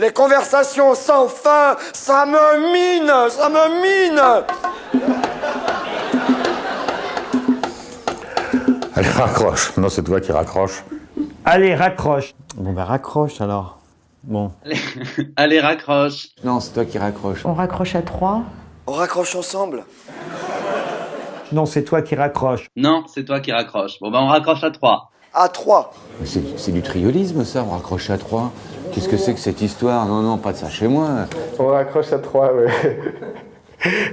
Les conversations sans fin, ça me mine, ça me mine Allez, raccroche. Non, c'est toi qui raccroche. Allez, raccroche. Bon bah raccroche alors. Bon. Allez, raccroche. Non, c'est toi qui raccroche. On raccroche à trois. On raccroche ensemble Non, c'est toi qui raccroche. Non, c'est toi qui raccroche. Bon, bah, on raccroche à trois. À trois. Mais C'est c'est du triolisme ça, on raccroche à trois. Qu'est-ce que c'est que cette histoire? Non, non, pas de ça chez moi. On raccroche à trois, ouais.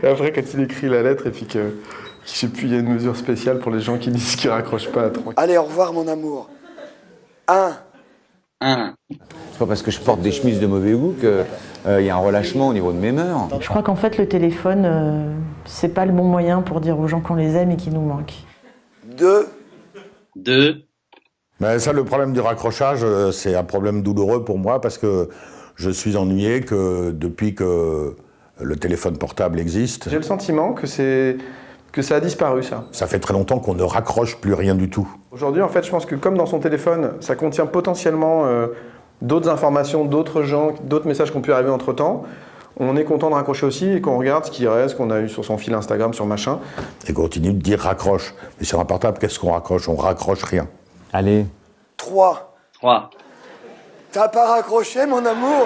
Et après, quand il écrit la lettre, et puis que, je sais plus, il y a une mesure spéciale pour les gens qui disent qu'ils raccrochent pas à trois. Allez, au revoir mon amour. Un. Un. C'est pas parce que je porte des chemises de mauvais goût qu'il y a un relâchement au niveau de mes mœurs. Je crois qu'en fait, le téléphone, euh, c'est pas le bon moyen pour dire aux gens qu'on les aime et qu'ils nous manquent. Deux. Deux. Mais ça, le problème du raccrochage, euh, c'est un problème douloureux pour moi parce que je suis ennuyé que depuis que le téléphone portable existe, J'ai le sentiment que c'est que ça a disparu, ça. ça fait très longtemps qu'on ne raccroche plus rien du tout. Aujourd'hui, en fait, je pense que comme dans son téléphone, ça contient potentiellement euh, d'autres informations, d'autres gens, d'autres messages qui ont pu arriver entre-temps, on est content de raccrocher aussi et qu'on regarde ce qui reste, qu'on a eu sur son fil Instagram, sur machin. Et continue de dire raccroche. Mais sur un portable, qu'est-ce qu'on raccroche? On raccroche rien. Allez. Trois. Trois. T'as pas raccroché mon amour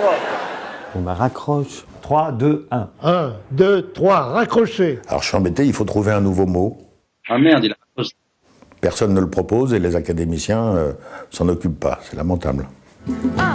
Bon bah raccroche. 3, 2, 1. 1, 2, 3, raccroché. Alors je suis embêté, il faut trouver un nouveau mot. Ah merde, il a raccroché. Personne ne le propose et les académiciens euh, s'en occupent pas. C'est lamentable. Un,